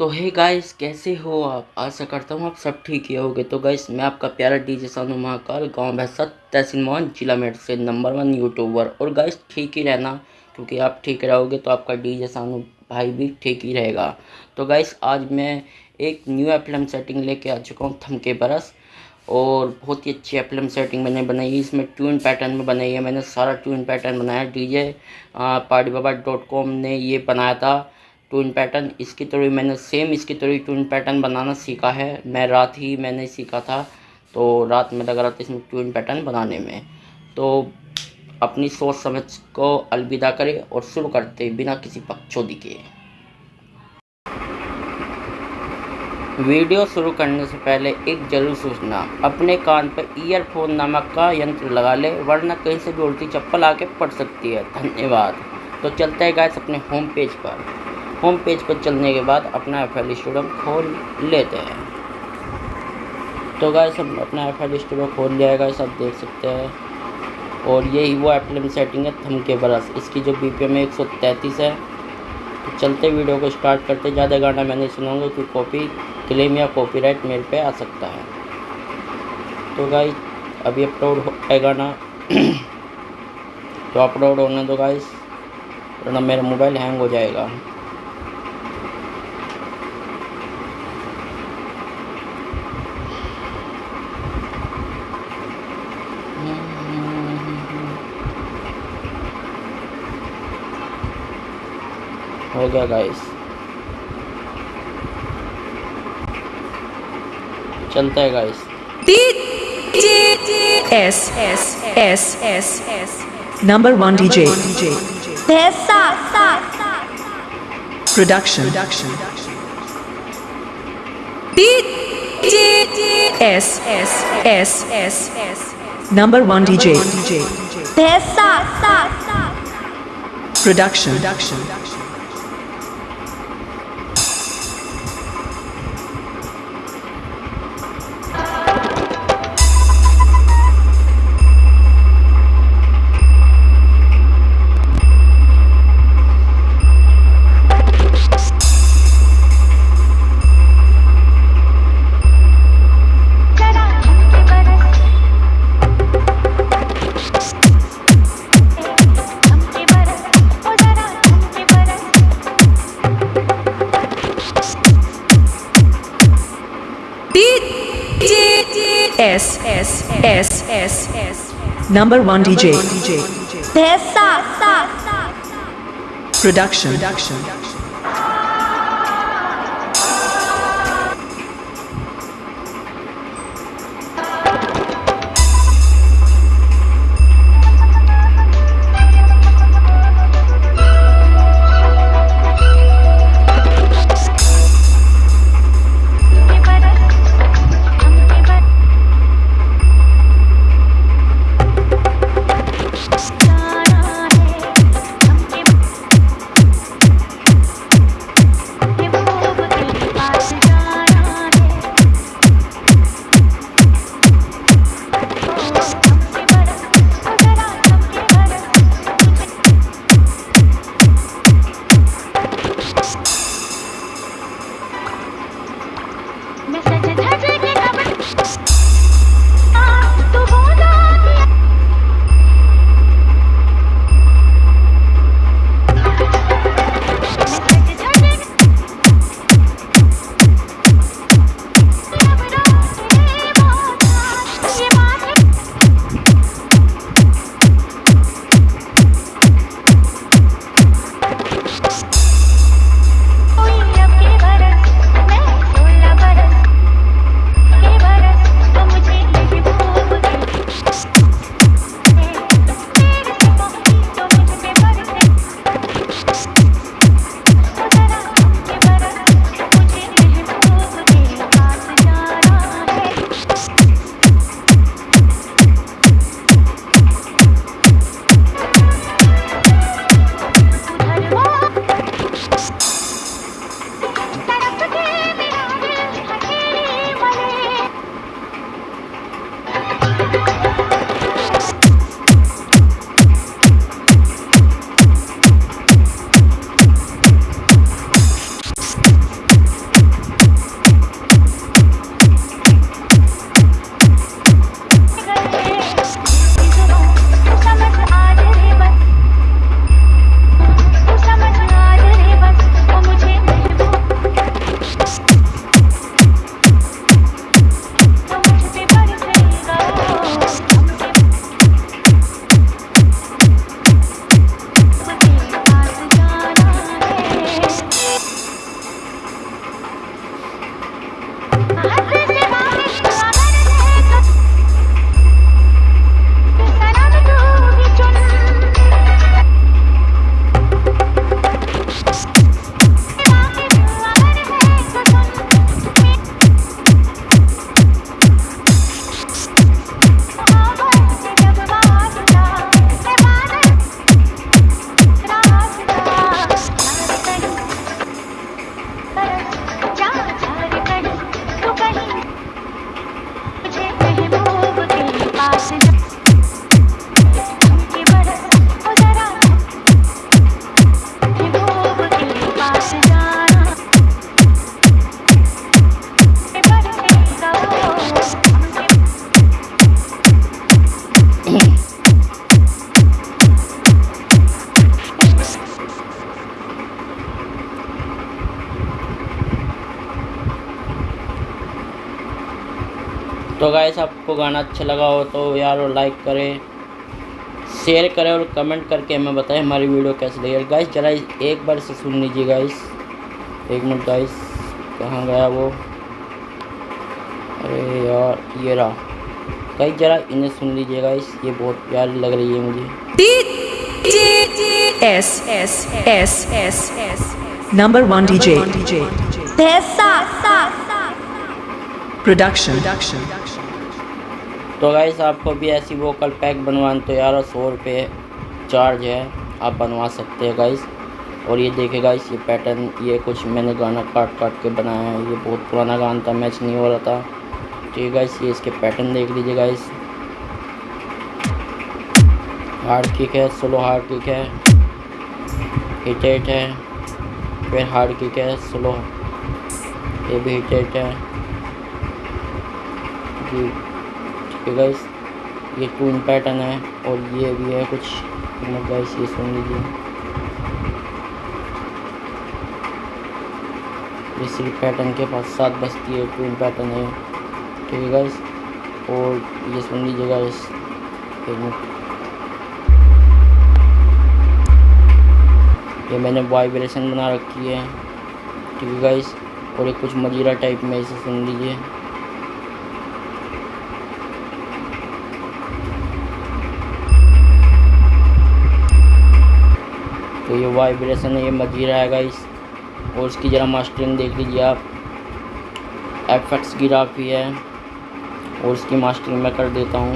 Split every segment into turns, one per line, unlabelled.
तो hey guys कैसे हो आप? आशा करता हूँ आप सब ठीक ही होगे। तो गाइस मैं आपका प्यारा डीजे सानू महाकाल, गाँव भैसा तहसील मोहन जिला मेट से नंबर वन यूट्यूबर और गाइस ठीक ही रहना, क्योंकि आप ठीक रहोगे तो आपका डीजे सानू भाई भी ठीक ही रहेगा। तो गाइस आज मैं एक न्यू एप्लम सेटिंग लेके आ चुका हूँ, थमके बरस। और बहुत ही अच्छी एप्लम सेटिंग मैंने बनाई है। इसमें ट्यून पैटर्न में बनाई है। मैंने सारा ट्यून पैटर्न बनाया। DJ party Baba dot com ने ये बनाया था। टून पैटर्न, इसकी तरह मैंने सेम इसकी तरह टून पैटर्न बनाना सीखा है। मैं रात ही मैंने सीखा था तो रात में लगा रहा था इसमें ट्यून पैटर्न बनाने में। तो अपनी सोच समझ को अलविदा करें और शुरू करते बिना किसी पक्षोदी के। वीडियो शुरू करने से पहले एक ज़रूर सूचना, अपने कान पर ईयरफोन नामक का यंत्र लगा ले, वरना कहीं से भी उल्टी चप्पल आके पड़ सकती है। धन्यवाद। तो चलते हैं गाइस अपने होम पेज पर। होम पेज पर चलने के बाद अपना एफ़ एल स्टूडियो खोल लेते हैं। तो गाय सब अपना एफ़ एल स्टूडियो खोल लिया है सब देख सकते हैं। और यही वो एप्लम सेटिंग है, थम के बरस। इसकी जो बी पी एम एक सौ तैंतीस है। तो चलते वीडियो को स्टार्ट करते ज़्यादा गाना मैं नहीं सुनाऊँगा कि कॉपी क्लेम या कॉपीराइट मेरे पे आ सकता है। तो गाइस अभी अपलोड है गाना। तो अपलोड होने दो गाइस वरना मेरा मोबाइल हैंग हो जाएगा। हो गया गाइस चलता है guys
S S S S S number one DJ production S S S S S number one DJ production S. Number one DJ Production. Production
तो गाइस आपको गाना अच्छा लगा हो तो यार लाइक करें शेयर करें और कमेंट करके हमें बताएँ हमारी वीडियो कैसी लगी। गाइस जरा एक बार से सुन लीजिए गाइस एक मिनट गाइस कहाँ गया वो? अरे यार ये रहा। गाइस जरा इन्हें सुन लीजिए गाइस ये बहुत प्यारी लग रही है मुझे।
S S S S S Number one DJ Production.
तो गाइस आपको भी ऐसी वोकल पैक बनवाना तो यार, सौ रुपये चार्ज है। आप बनवा सकते हैं गाइस और ये देखे गाइस ये पैटर्न ये कुछ मैंने गाना काट काट के बनाया है। ये बहुत पुराना गाना था मैच नहीं हो रहा था। ठीक है गाइस ये इसके पैटर्न देख लीजिए गाइस हार्ड किक है स्लो हार्ड किक है। हिट एट है। फिर हार्ड किक है स्लो ये भी हिट एट है। जी। है गाइस ये टून पैटर्न है और ये भी है कुछ। गाइस ये सुन लीजिए। ये सिर्फ़ पैटर्न के पास सात बजती है टून पैटर्न है। ठीक है गाइस और ये सुन लीजिए गाइस ये मैंने वाइब्रेशन बना रखी है। ठीक है गाइस और एक कुछ मजीरा टाइप में इसे सुन लीजिए। ये वाइब्रेशन है, ये मजीरा है गाइस और इसकी ज़रा मास्टरिंग देख लीजिए आप. एफ़ एक्स की ग्राफी है. और इसकी मास्टरिंग मैं कर देता हूँ.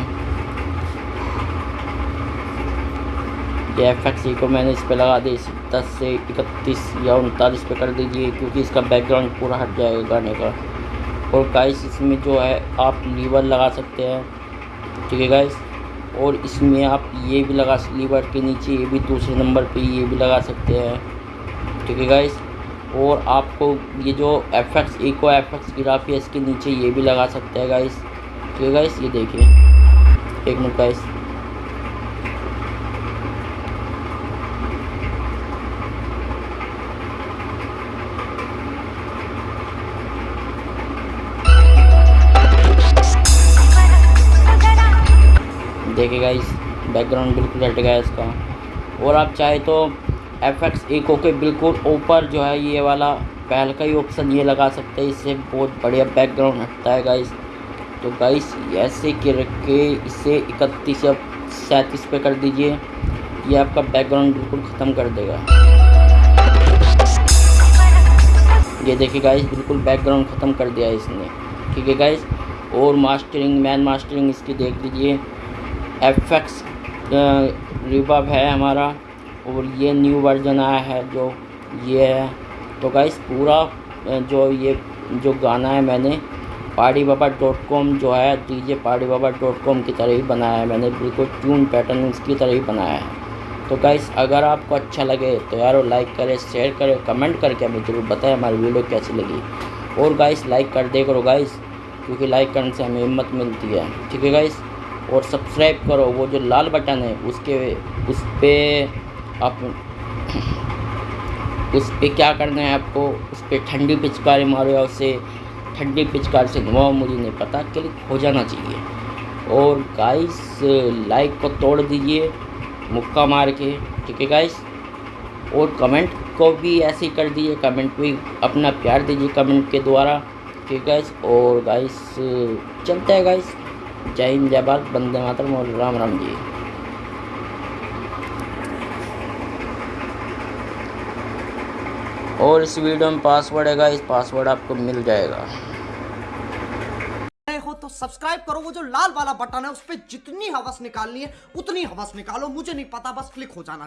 ये एफ़ एक्स को मैंने इस पर लगा दी दस से इकतीस या उनतालीस पे कर दीजिए, क्योंकि इसका बैकग्राउंड पूरा हट जाएगा गाने का. और गाइस इसमें जो है, आप लीवर लगा सकते हैं. ठीक है गाइस और इसमें आप ये भी लगा लीवर के नीचे, ये भी दूसरे नंबर पे ये भी लगा सकते हैं। ठीक है गाइस और आपको ये जो F X echo F X graphy है, इसके नीचे ये भी लगा सकते हैं गाइस ठीक है गाइस ये देखिए। एक मिनट गाइस देखिए गाइस बैकग्राउंड बिल्कुल हट गया इसका। और आप चाहे तो एफ़ एक्स इको के बिल्कुल ऊपर जो है ये वाला पहल का ही ऑप्शन ये लगा सकते हैं। इससे बहुत बढ़िया बैकग्राउंड हटता है गाइस तो गाइस ऐसे के रख के इसे इकतीस या सैंतीस पे कर दीजिए। ये आपका बैकग्राउंड बिल्कुल ख़त्म कर देगा। ये देखिए गाइस बिल्कुल बैकग्राउंड ख़त्म कर दिया इसने। ठीक है गाइस और मास्टरिंग मैन मास्टरिंग इसकी देख लीजिए। एफ़ एक्स रिबब है हमारा और ये न्यू वर्जन आया है जो ये है। तो गाइस पूरा जो ये, जो गाना है मैंने पाड़ी बाबा डॉट कॉम जो है डीजे पाड़ी बाबा डॉट कॉम की तरह ही बनाया है मैंने। बिल्कुल ट्यून पैटर्न उसकी तरह ही बनाया है। तो गाइस अगर आपको अच्छा लगे तो यार लाइक करें शेयर करें कमेंट करके हमें ज़रूर बताएँ हमारी वीडियो कैसी लगी। और गाइस लाइक कर दे करो गाइस क्योंकि लाइक करने से हमें हिम्मत मिलती है। ठीक है गाइस और सब्सक्राइब करो, वो जो लाल बटन है, उसके, उस पर आप, उस पर क्या करना है आपको, उस पर ठंडी पिचकारी मारो या उससे ठंडी पिचकारी से नुआ मुझे नहीं पता क्लिक हो जाना चाहिए। और गाइस लाइक को तोड़ दीजिए, मुक्का मार के, ठीक है गाइस और कमेंट को भी ऐसे ही कर दीजिए कमेंट भी अपना प्यार दीजिए कमेंट के द्वारा, ठीक है गाइस और गाइस चलते हैं गाइस जय हिंद, जय भारत बंदे मातरम और राम राम जी। और इस वीडियो में पासवर्ड है गाइस पासवर्ड आपको मिल जाएगा।
हो तो सब्सक्राइब करो, वो जो लाल वाला बटन है, उस पर जितनी हवस निकालनी है, उतनी हवस निकालो, मुझे नहीं पता, बस क्लिक हो जाना।